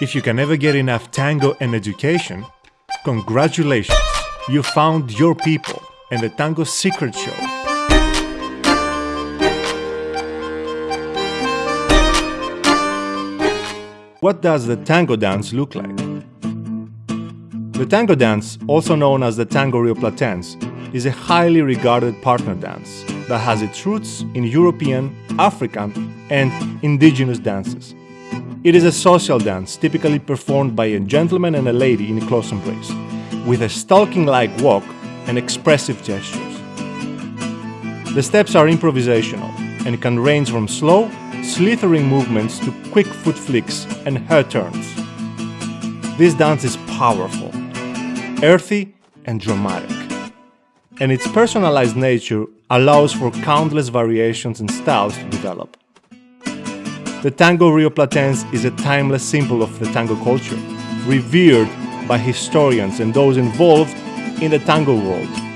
If you can never get enough tango and education, congratulations! You found your people and the Tango Secret Show. What does the tango dance look like? The tango dance, also known as the tango rio platense, is a highly regarded partner dance that has its roots in European, African, and indigenous dances. It is a social dance typically performed by a gentleman and a lady in a close embrace, with a stalking-like walk and expressive gestures. The steps are improvisational and can range from slow, slithering movements to quick foot flicks and hair turns. This dance is powerful, earthy and dramatic, and its personalized nature allows for countless variations and styles to develop. The tango rioplatense is a timeless symbol of the tango culture, revered by historians and those involved in the tango world.